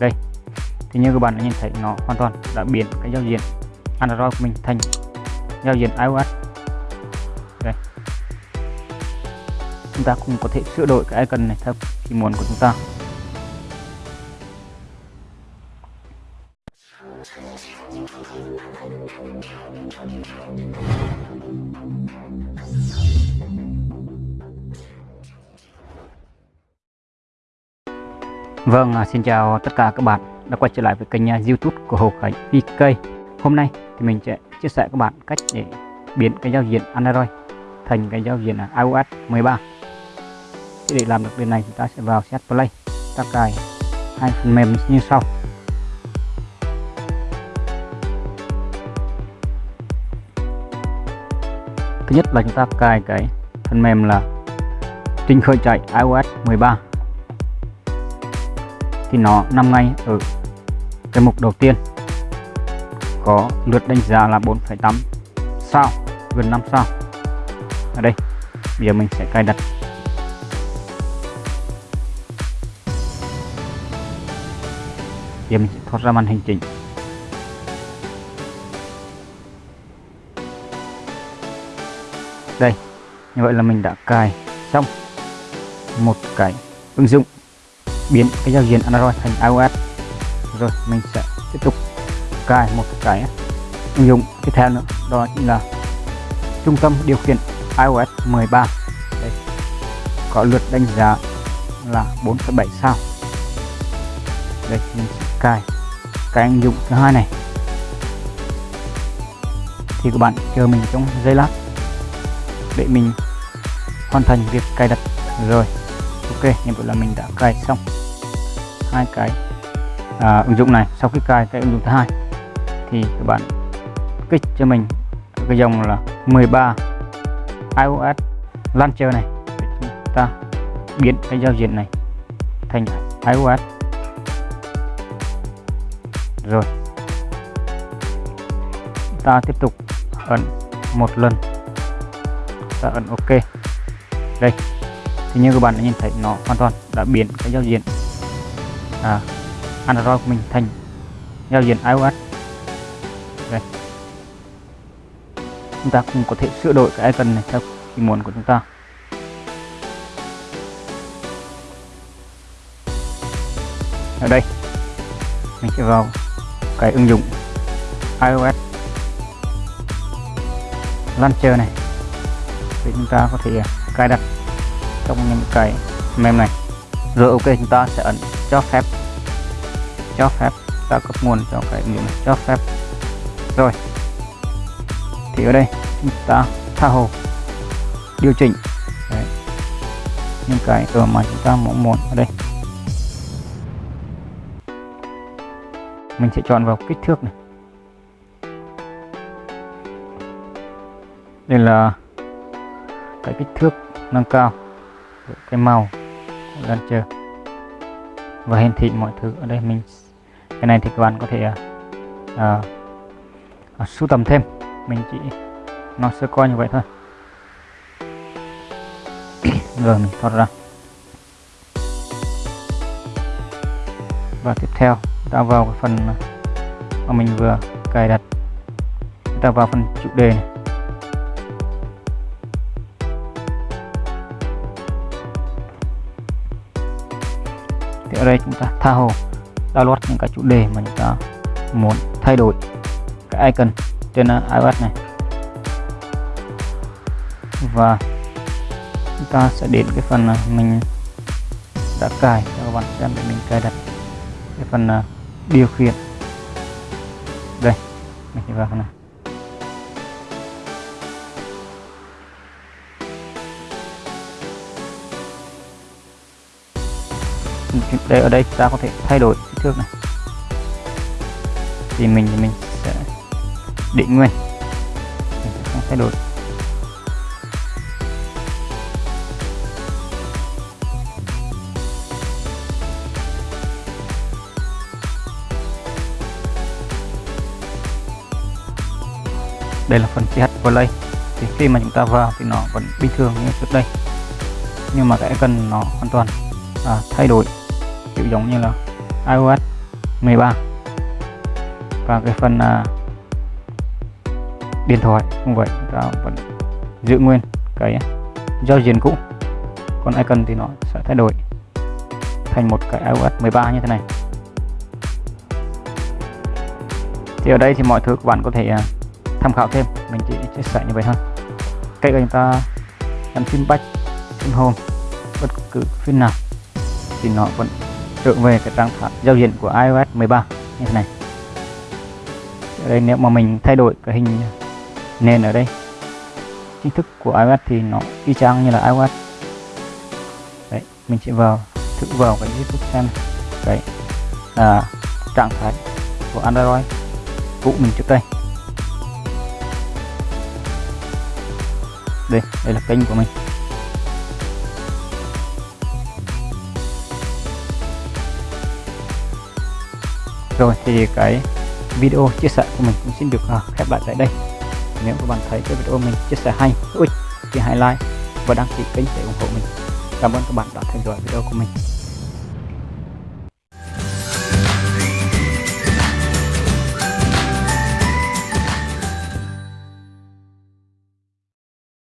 đây. Thì như các bạn đã nhìn thấy, nó hoàn toàn đã biến cái giao diện Android của mình thành giao diện iOS. Đây. Chúng ta cũng có thể sửa đổi cái icon này theo ý muốn của chúng ta. Vâng, à, xin chào tất cả các bạn đã quay trở lại với kênh à, YouTube của Hồ Khánh VK. Hôm nay thì mình sẽ chia sẻ các bạn cách để biến cái giao diện Android thành cái giao diện à, iOS 13. để làm được điều này chúng ta sẽ vào Set Play, ta cài hai phần mềm như sau. Thứ nhất là chúng ta cài cái phần mềm là trình khởi chạy iOS 13 thì nó nằm ngay ở cái mục đầu tiên. Có lượt đánh giá là 4,8 sao gần 5 sao. Ở đây bây giờ mình sẽ cài đặt. Giờ mình sẽ thoát ra màn hình chính. Đây như vậy là mình đã cài xong một cái ứng dụng biến cái giao diện Android thành iOS. Rồi mình sẽ tiếp tục cài một cái ứng dụng tiếp theo nữa đó chính là trung tâm điều khiển iOS 13 Đây. có lượt đánh giá là 4,7 sao. Đây mình sẽ cài cái ứng dụng thứ hai này. Thì các bạn chờ mình trong giây lát để mình hoàn thành việc cài đặt. Rồi ok như vậy là mình đã cài xong hai cái. À, ứng dụng này sau khi cài cái ứng dụng thứ hai thì các bạn kích cho mình cái dòng là 13 iOS Launcher này. Để chúng ta biến cái giao diện này thành iOS. Rồi. Ta tiếp tục ấn một lần. Ta ấn OK. Đây thì như các bạn đã nhìn thấy nó hoàn toàn đã biến cái giao diện à, Android của mình thành giao diện iOS. Đây. Chúng ta cũng có thể sửa đổi cái icon này theo ý muốn của chúng ta. Ở đây mình sẽ vào cái ứng dụng iOS Launcher này. Thì chúng ta có thể cài đặt trong những cái mềm này. Rồi ok, chúng ta sẽ ấn cho phép. Cho phép, ta cấp nguồn cho cái miếng này. Cho phép. Rồi. Thì ở đây, chúng ta tha hồ. Điều chỉnh. Đấy. những cái ở mà chúng ta mong muốn ở đây. Mình sẽ chọn vào kích thước này. Đây là cái kích thước nâng cao cái màu của launcher và hiển thị mọi thứ ở đây. Mình cái này thì các bạn có thể uh, uh, sưu tầm thêm. Mình chỉ nó sơ coi như vậy thôi. Rồi mình thoát ra. Và tiếp theo ta vào cái phần mà mình vừa cài đặt. Ta vào phần chủ đề này. Thì ở đây chúng ta tha hồ, download những cái chủ đề mà chúng ta muốn thay đổi cái icon trên à, iOS này. Và chúng ta sẽ đến cái phần à, mình đã cài cho các bạn xem để mình cài đặt cái phần à, điều khiển. Đây, mình sẽ vào phần này. Đây ở đây ta có thể thay đổi kích thước này. Thì mình thì mình sẽ định nguyên. Mình sẽ không thay đổi. Đây là phần CH play thì khi mà chúng ta vào thì nó vẫn bình thường như trước đây. Nhưng mà cái cần nó hoàn toàn à, thay đổi kiểu giống như là iOS 13 và cái phần uh, điện thoại cũng vậy ta vẫn giữ nguyên cái giao diện cũ. Còn icon thì nó sẽ thay đổi thành một cái iOS 13 như thế này. Thì ở đây thì mọi thứ các bạn có thể uh, tham khảo thêm. Mình chỉ chia sẻ như vậy thôi. Cách chúng ta làm phim back phim home bất cứ phim nào thì nó vẫn trở về cái trạng thái giao diện của iOS 13 như thế này. Ở đây nếu mà mình thay đổi cái hình nền ở đây, chính thức của iOS thì nó y chang như là iOS. Đấy, mình sẽ vào, thử vào cái YouTube xem đấy, là trạng thái của Android cũ mình trước đây. Đây đây là kênh của mình. Rồi thì cái video chia sẻ của mình cũng xin được uh, khép lại tại đây. Nếu các bạn thấy cái video mình chia sẻ hay hữu ích thì hãy like và đăng ký kênh để ủng hộ mình. Cảm ơn các bạn đã theo dõi video của mình.